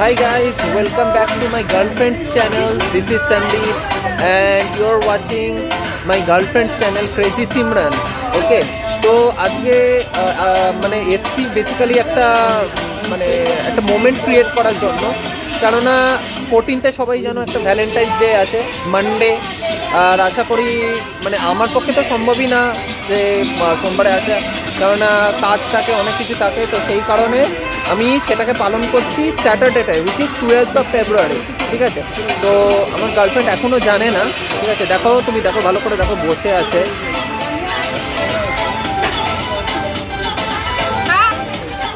Hi guys, welcome back to my girlfriend's channel. This is Sandeep and you're watching my girlfriend's channel Crazy Simran. Okay, তো আজকে মানে এসছি basically একটা মানে একটা মোমেন্ট ক্রিয়েট করার জন্য কেননা ফোরটিনতে সবাই যেন একটা ভ্যালেন্টাইন্স ডে আছে মানডে আর আশা করি মানে আমার পক্ষে তো সম্ভবই না যে সোমবারে আসা কেননা কাজ থাকে অনেক কিছু থাকে তো সেই কারণে আমি সেটাকে পালন করছি স্যাটারডেটায় which is twelve of February ঠিক আছে? তো আমার গার্লফ্রেন্ড এখনও জানে না, ঠিক আছে? দেখো, তুমি দেখো, ভালো করে দেখো, বসে আছে।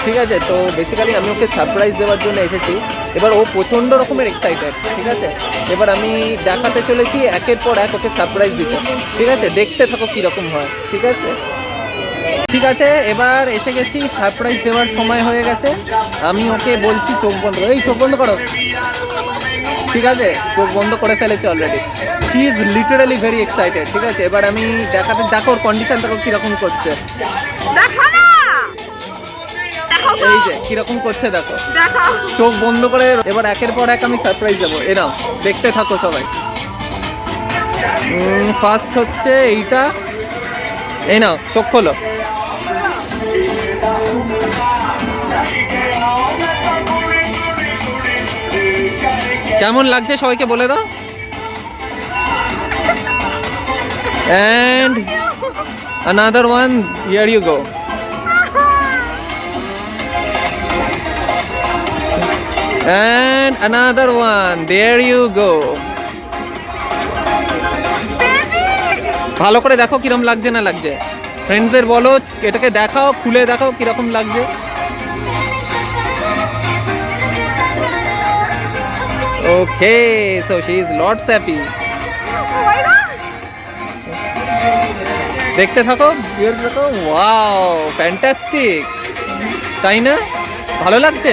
ঠিক আছে? তো বেসিক্যালি আমি ওকে সারপ্রাইজ দেওয়ার জন্য এসেছি। এবার ও প্রচণ্ড রকমের এক্সাইটেড ঠিক আছে? এবার আমি দেখাতে চলেছি, একের পর এক ওকে সারপ্রাইজ দিতে। ঠিক আছে? দেখতে থাকো কীরকম হয়, ঠিক আছে? ঠিক আছে এবার এসে গেছি সারপ্রাইজ দেওয়ার সময় হয়ে গেছে। আমি ওকে বলছি চোখ বন্ধ করো এই চোখ বন্ধ করো। ঠিক আছে চোখ বন্ধ করে ফেলেছে already she is literally very excited ঠিক আছে? এবার আমি দেখাতে দেখো ওর কন্ডিশন দেখো কীরকম করছে। এই যে কীরকম করছে দেখো। চোখ বন্ধ করে এবার একের পর এক আমি সারপ্রাইজ দেবো। এ দেখতে থাকো সবাই। ফার্স্ট হচ্ছে এইটা। এই নাও, চোখ খোলো। কেমন লাগছে সবাইকে বলে দাও। And another one year you go and another one there you go ভালো করে দেখো কিরম লাগছে না লাগছে। ফ্রেন্ডসদের বলো এটাকে দেখাও খুলে দেখাও কীরকম লাগছে। Okay so she is lots happy! দেখতে থাকো ভিউয়ার্স দেখো ওয়াও ফ্যান্টাস্টিক তাই না? ভালো লাগছে?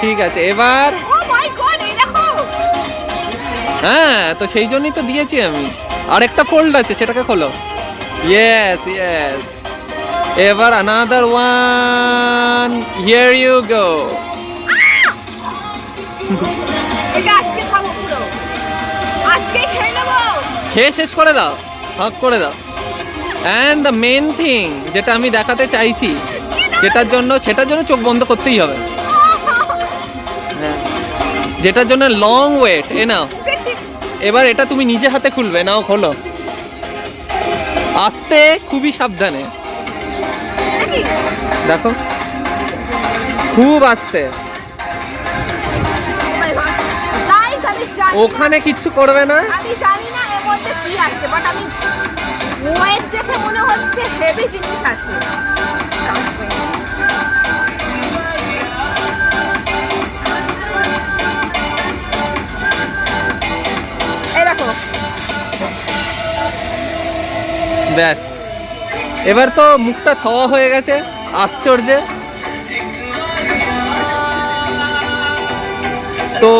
ঠিক আছে এবার Oh হ্যাঁ তো সেই জন্যই তো দিয়েছি আমি। আরেকটা ফোল্ড আছে সেটাকে খোলো। ইয়েস ইয়েস এবার another one here you go খেয়ে শেষ করে দাও ভাগ করে দাও। অ্যান্ড দ্য মেন থিং যেটা আমি দেখাতে চাইছি যেটার জন্য সেটার জন্য চোখ বন্ধ করতেই হবে। হ্যাঁ। যেটার জন্য লং ওয়েট এ নাও এবার এটা তুমি নিজে হাতে খুলবে, নাও খোলো। আস্তে, খুবই সাবধানে। দেখো। খুব আস্তে। ওখানে কিচ্ছু করবে না। আমি জানি না এর মধ্যে কি আছে বাট আমি ওয়েট দেখে মনে হচ্ছে হেভি জিনিস আছে। ব্যাস। এবার তো মুখটা থওয়া হয়ে গেছে, আশ্চর্যে। তো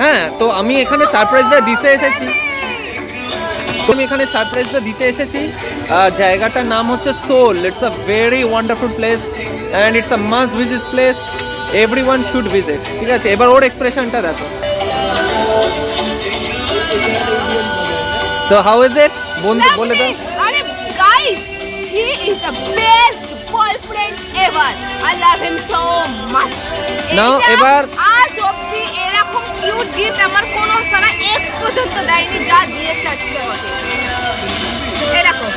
হ্যাঁ তো আমি এখানে সারপ্রাইজটা দিতে এসেছি। আমি এখানে সারপ্রাইজটা দিতে এসেছি। জায়গাটার নাম হচ্ছে Seoul it's a very wonderful place and it's a must visit place everyone should visit ঠিক আছে, এবার ওর এক্সপ্রেশনটা দেখো। সো হাউ ইজ ইট বন্ধু, বলে দাও। He is the best boyfriend ever I love him so Now, এবার- আজ অবধি এরকম কিউট গিফট আমার কোনো সারা এক্স পর্যন্ত দেয়নি যা দিয়েছে আজকে আমাকে। এরকম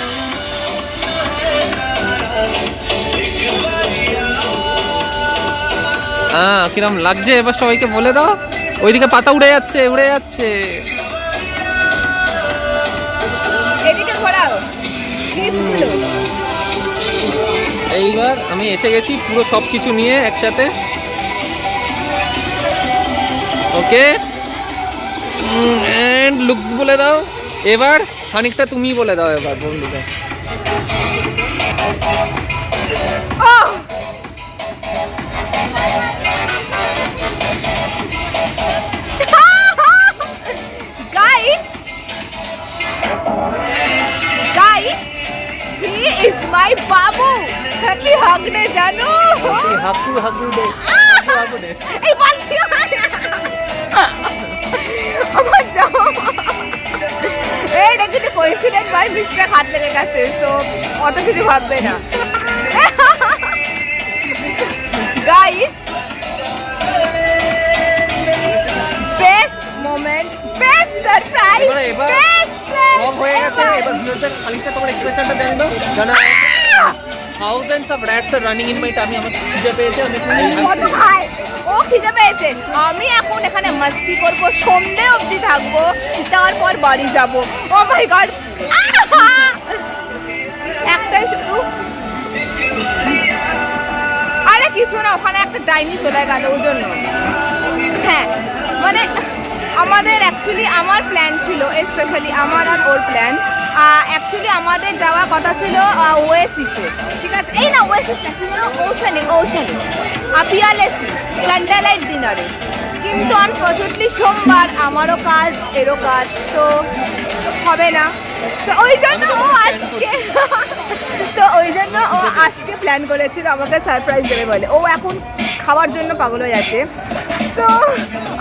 হ্যাঁ কিরম লাগছে? এবার সবাইকে বলে দাও। ওইদিকে পাতা উড়ে যাচ্ছে উড়ে যাচ্ছে। এদিকে ঘোরাও। এইবার আমি এসে গেছি পুরো সব কিছু নিয়ে একসাথে। ওকে। অ্যান্ড লুকস বলে দাও। এবার খানিকটা তুমি বলে দাও এবার বন্ধুকে। Guys, he babu. Happy hug day, জানো? হাকু হাকু দে Ah! তারপরে এই বালতি আমার জামা এইটা কিন্তু কোইন্সিডেন্ট বাই মিস্টেক হাত লেগে গেছে তো অত কিছু ভাববে না। Guys best moment best surprise এবারে এবার বেস্ট সব হয়ে গেছে এবার ভিউয়ারদের খালিতে তোমার এক্সপ্রেশনটা দেন দাও। জানা thousands of rats are running in my tummy আমার খুঁজে পেয়েছে আমি কত খায়? ও খিদে পেয়েছে। আমি এখন এখানে মাস্তি করব সন্ধে অবধি থাকব তারপর বাড়ি যাব। Oh my god. একটাই শুধু। আরে কিছু না ওখানে একটা ডাইনি চলে গেল ওই জন্য। হ্যাঁ মানে আমাদের অ্যাকচুয়ালি আমার প্ল্যান ছিল স্পেশালি আমার আর ওর প্ল্যান অ্যাকচুয়ালি আমাদের যাওয়ার কথা ছিল ওয়েসিসে ঠিক আছে? এই না ওয়েসিস না কি যেন ওশানি ওশানি পিয়ালেসি ক্যান্ডেলাইট ডিনারে কিন্তু আনফর্চুনেটলি সোমবার আমারও কাজ এরও কাজ তো হবে না। তো ওই জন্য ও আজকে তো ওই জন্য ও আজকে প্ল্যান করেছিল আমাকে সারপ্রাইজ দেবে বলে। ও এখন খাওয়ার জন্য পাগল হয়ে আছে সো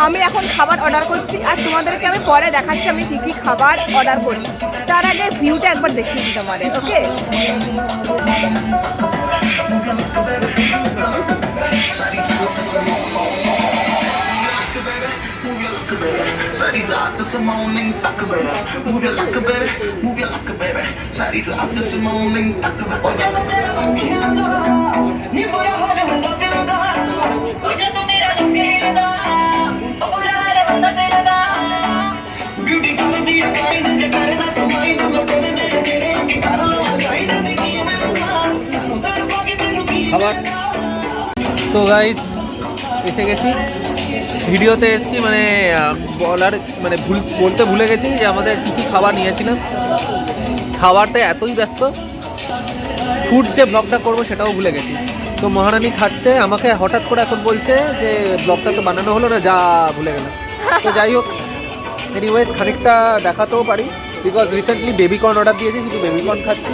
আমি এখন খাবার অর্ডার করছি আর তোমাদেরকে আমি পরে দেখাচ্ছি আমি কী কী খাবার অর্ডার করছি তার আগে ভিউটা একবার দেখিয়ে দিই তোমাদের okay Sari raat this morning tak bera Move your luck bera Move your luck bera Sari raat this morning tak bera Oh jada de lambi handa Ni boya hale hunda dilda তো guys এসে গেছি। ভিডিওতে এসেছি মানে বলার মানে ভুল, বলতে ভুলে গেছি যে আমাদের কী কী খাবার নিয়েছিলাম। খাবারটা এতই ব্যস্ত। ফুড যে ব্লগটা করব সেটাও ভুলে গেছি। তো মহারানী খাচ্ছে, আমাকে হঠাৎ করে এখন বলছে যে ব্লগটা তো বানানো হলো না, যা ভুলে গেলাম। তো যাই হোক এনিওয়েজ খানিকটা দেখাতেও পারি। বিকজ রিসেন্টলি বেবিকর্ন অর্ডার দিয়েছি শুধু বেবিকর্ন খাচ্ছি।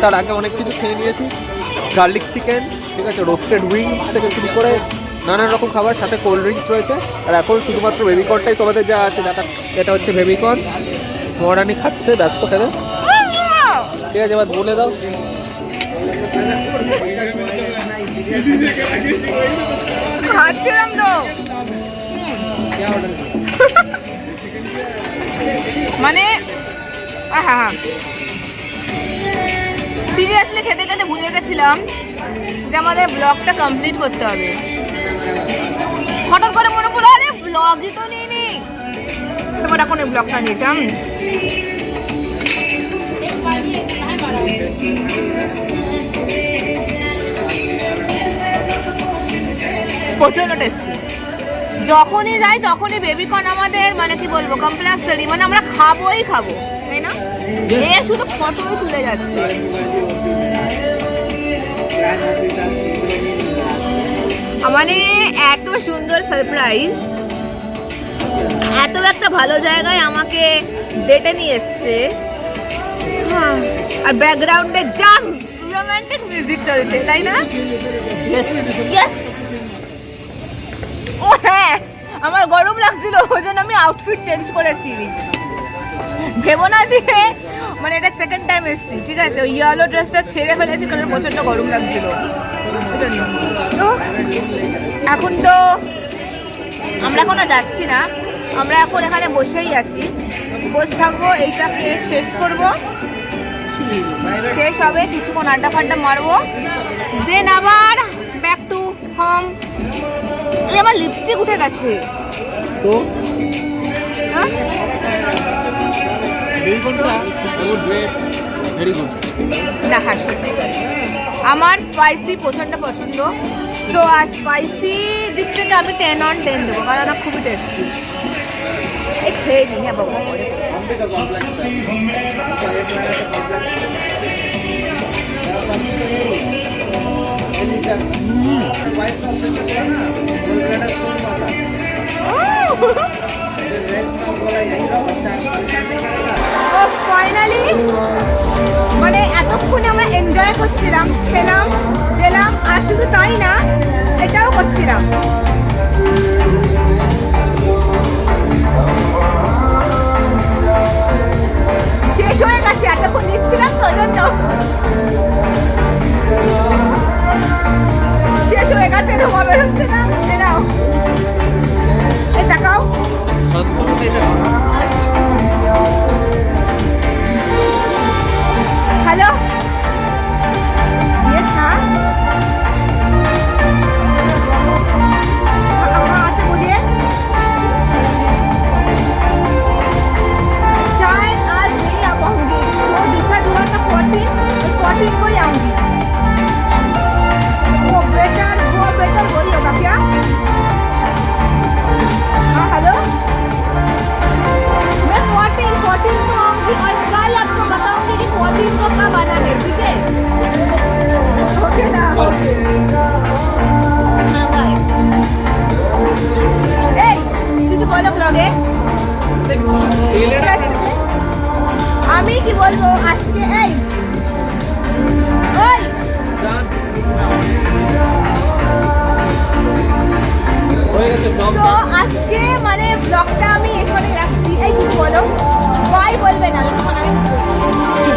তার আগে অনেক কিছু খেয়ে নিয়েছি। গার্লিক চিকেন ঠিক আছে রোস্টেড উইংস থেকে শুরু করে নানান রকম খাবার, সাথে কোল্ড ড্রিঙ্কস রয়েছে। আর এখন শুধুমাত্র বেবিকর্নটাই তোমাদের যা আছে দেখা এটা হচ্ছে বেবিকর্ন। মহারানী খাচ্ছে, ব্যস্ত খেলে। ঠিক আছে, এবার বলে দাও। খাচ্ছিলাম মানে হ্যাঁ হ্যাঁ সিরিয়াসলি খেতে খেতে ভুলে গেছিলাম। যে আমাদের ব্লগটা কমপ্লিট করতে হবে। হঠাৎ করে মনে পড়ল আরে ব্লগই তো নিই নি তারপর এখন এই ব্লগটা নিয়েছিলাম। প্রচণ্ড টেস্টি যখনই যাই তখনই বেবিকর্ন আমাদের মানে কি বলব কম্পালসারি মানে আমরা খাবোই খাব তাই না? এ শুধু ফটোই তুলে যাচ্ছে। মানে এত সুন্দর সারপ্রাইজ এত একটা ভালো জায়গায় আমাকে ডেটে নিয়ে এসছে। হ্যাঁ, আর ব্যাকগ্রাউন্ডে যা রোমান্টিক মিউজিক চলছে তাই না? ও হ্যাঁ আমার গরম লাগছিল ওই জন্য আমি আউটফিট চেঞ্জ করেছি। ভেবো না যে মানে এটা সেকেন্ড টাইম এসেছি ঠিক আছে? ওই ইয়েলো ড্রেসটা ছেড়ে ফেলেছি কারণ প্রচণ্ড গরম লাগছিল। তো এখন তো আমরা এখনও যাচ্ছি না। আমরা এখন এখানে বসেই আছি। বসে থাকব এইটাকে শেষ করব। শেষ হবে কিছুক্ষণ আড্ডা ফাড্ডা মারবো। দেন আবার ব্যাক টু হোম আমার লিপস্টিক উঠে গেছে। তো? না হ্যাঁ সত্যি। আমার স্পাইসি প্রচণ্ড পছন্দ। তো আর স্পাইসি দিক থেকে আমি টেন অন টেন দেবো কারণ খুবই টেস্টি খেয়ে নিই হ্যাঁ বাবু ফাইনালি মানে এতক্ষণে আমরা এনজয় করছিলাম খেলাম গেলাম আর শুধু তাই না এটাও করছিলাম।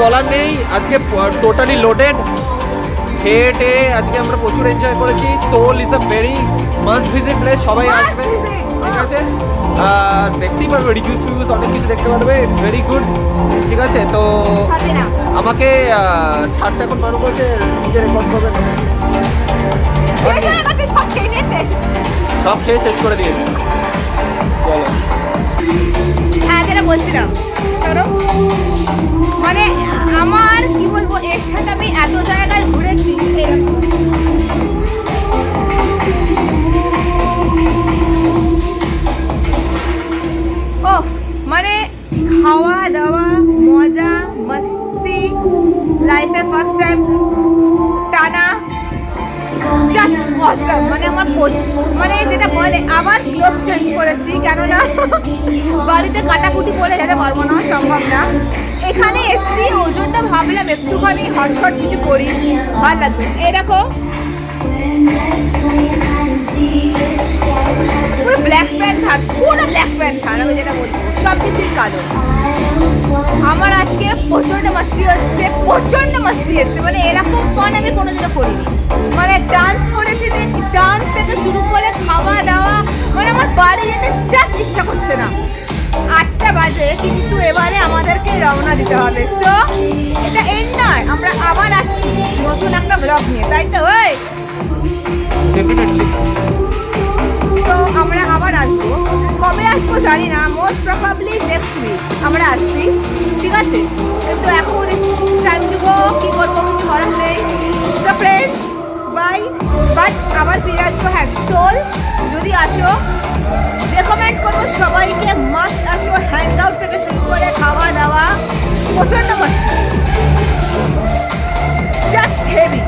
বলার নেই। আজকে টোটালি লোডেড খেয়ে টেয়ে আজকে আমরা প্রচুর এনজয় করেছি। Seoul is a very must visit place. সবাই আসবে। ঠিক. আছে? আর দেখতেই পারবে রিভিউস টিভিউস অনেক কিছু দেখতে পারবে। ইটস ভেরি গুড ঠিক আছে? তো আমাকে ছাড়টা এখন মনে করছে নিজে রেকর্ড করবে সব খেয়ে শেষ করে দিয়েছে। বলো হ্যাঁ যেটা বলছিলাম। এত জায়গায় ঘুরেছি। ওফ মানে খাওয়া দাওয়া মজা মস্তি লাইফে ফার্স্ট টাইম টানা জাস্ট অসম মানে আমার মানে যেটা বলে আবার ক্লোথ চেঞ্জ করেছি, কেননা বাড়িতে কাটাকুটি করে যেতে পারব না সম্ভব না। এখানে এসছি ওজনটা ভাবলাম একটুখানি হটশট কিছু করি, ভালো লাগবে। দেখো, পুরো ব্ল্যাক প্যান্ট থাক পুরো ব্ল্যাক প্যান্ট থাক আমি যেটা বলব সব কিছুই কালো। আমার আজকে প্রচণ্ড মাস্তি হচ্ছে প্রচণ্ড মাস্তি এসছে। মানে এরকম ফান আমি কোনোদিনও করিনি। মানে ডান্স করেছি ডান্স থেকে শুরু করে খাওয়া দাওয়া মানে আমার বাড়ি যেতে জাস্ট ইচ্ছা করছে না। আটটা বাজে কিন্তু এবারে আমাদেরকে রওনা দিতে হবে। তো এটা এন্ড নয় আমরা আবার আসছি নতুন একটা ব্লগ নিয়ে তাই তো? ওই! তো আমরা আবার আসব। কবে আসব জানি না মোস্ট প্রবাবলি নেক্সট উইক আমরা আসছি। ঠিক আছে? কিন্তু এখন টাইম যুগো কী করব কিছু করার নেই। সো ফ্রেন্ডস বাই বাট আবার ফিরে আসব হ্যাঁ সোল যদি আসো রেকমেন্ড করব সবাইকে মাস্ট আসো হ্যাং আউট থেকে শুরু করে খাওয়া দাওয়া, প্রচণ্ড মাস্ত জাস্ট হেভি